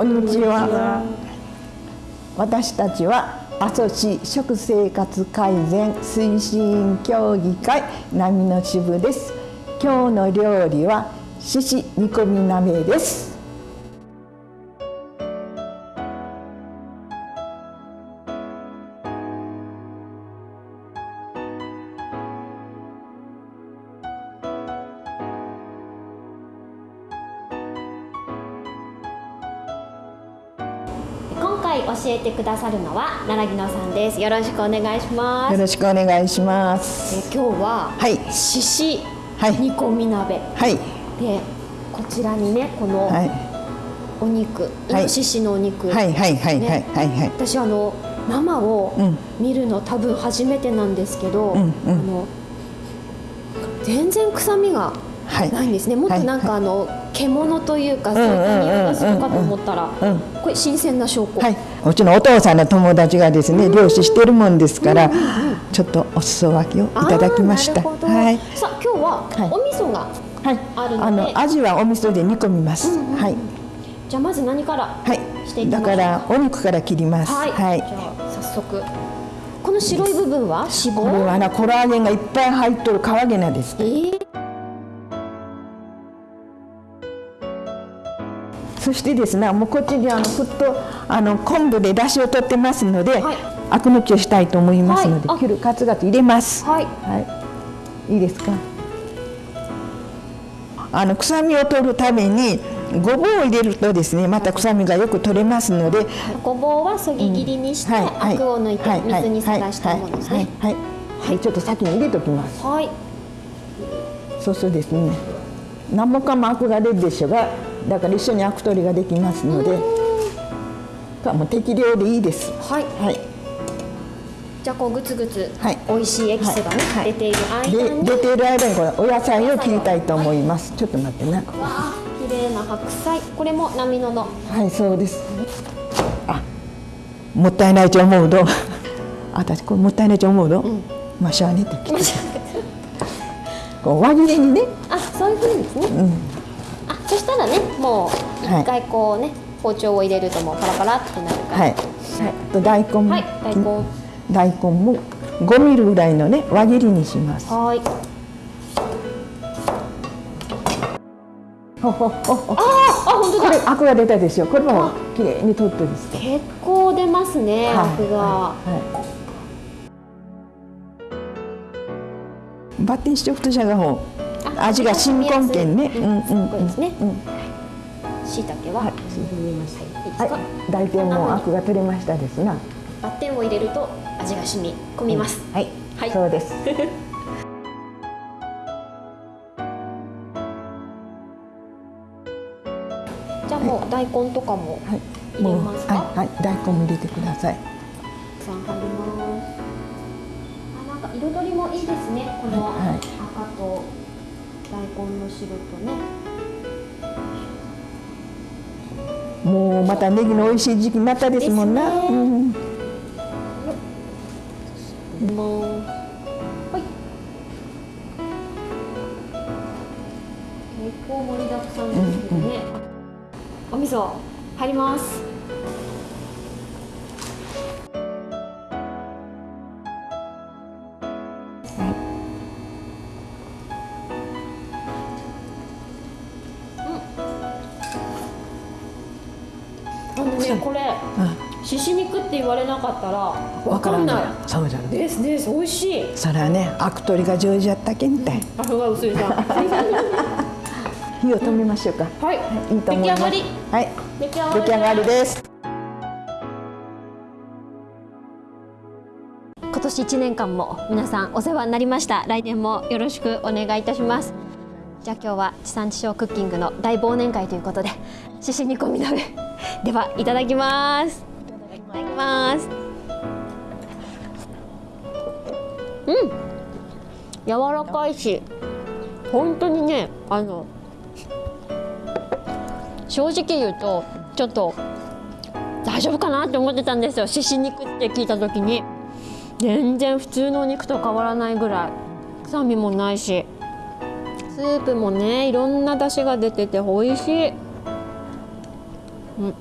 こんにちは。私たちは阿蘇市食生活改善推進協議会波の支部です。今日の料理は獅子煮込み鍋です。今回教えてくださるのは奈良木野さんです。よろしくお願いします。よろしくお願いします。え今日ははい。獅子はい。煮込み鍋、はい。でこちらにねこのはい。お肉、はい。イノシシのお肉、はいはいはいはいねはいはい。私あの生をうん。見るの多分初めてなんですけど、うんうん。あの全然臭みがはい。ないんですね。もっとなんかあの獣というかそういった匂いがするかと思ったら、うん。これ新鮮な証拠。はい、うちのお父さんの友達がですね漁師してるもんですから、ちょっとお裾分けをいただきました。はい、さあ今日ははい。お味噌が、はい、あるので。あの味はお味噌で煮込みます。うんうんうん。はい、じゃあまず何からはい。だからお肉から切ります。はい、はい。じゃあ早速。この白い部分は脂肪これはなコラーゲンがいっぱい入っとるカワゲナです。え。ーそしてですね、もうこっちにあのふっとあの昆布で出汁を取ってますので、はい。アク抜きをしたいと思いますので、はい。あ。切るカツガツ入れます。はい。はい、いいですか？あの臭みを取るためにごぼうを入れるとですね、また臭みがよく取れますので、ごぼうはそぎ切りにして、アクを抜いて水にさらしたものですね。はい、はい。はい。ちょっと先に入れときます。はい、そうそうですね。何もかもアクが出るでしょうが、だから一緒にアク取りができますので、かもう適量でいいです。はい、はい。じゃあこうグツグツ、はい美味しいエキスがね、はい出ている間でに、出ている間にこれお野菜を切りたいと思います。ちょっと待ってな。綺麗な白菜、これも波野の。はい、そうです。あ、もったいないと思うと、私これもったいないと思うと、まあしゃあねって。こう輪切りにね、あ、そういう風にですね。うん、あ、そしたらね、もうはい一回こうね、包丁を入れるともうパラパラってなるから。はい、はい、大根も、はい大根大根も5ミリぐらいのね輪切りにします。はい。ほほほほ。あ、本当だ。これアクが出たでしょ。これも綺麗に取ってですと。結構出ますね、アクが。はい。バッテンしておくとじゃがほうあ味が新根茎ね。うんうんうんですねうん。椎茸は、はい。はい、大体もうアクが取れましたですな。バッテンを入れると味が染み込みます。はい、はいそうです。じゃあもう大根とかもはい、入れますか？はい、はい、大根も入れてください。さん入ります。あ、なんか彩りもいいですね。このはい赤と大根の白とね。もうまたネギの美味しい時期になったですもんな。ねうん、もうはい。結構盛りだくさんですけどね。お味噌入ります。ね、これ、獅子肉って言われなかったら、わかんない。そうじゃない。ですです、美味しい。それはね、アク取りが上手やったけみたい。あ、ふが薄いさん。は火を止めましょうか。い、いいと思います。出来上がり。はい、出来上がり。出来上がりです。今年1年間も皆さんお世話になりました来年もよろしくお願いいたしますじゃあ今日は地産地消クッキングの大忘年会ということで獅子煮込み鍋ではいただきます。いただきます。うん。柔らかいし本当にねあの正直言うとちょっと大丈夫かなって思ってたんですよ。獅子肉って聞いた時に。全然普通のお肉と変わらないぐらい。臭みもないし。スープもねいろんな出汁が出てて美味しい、うん、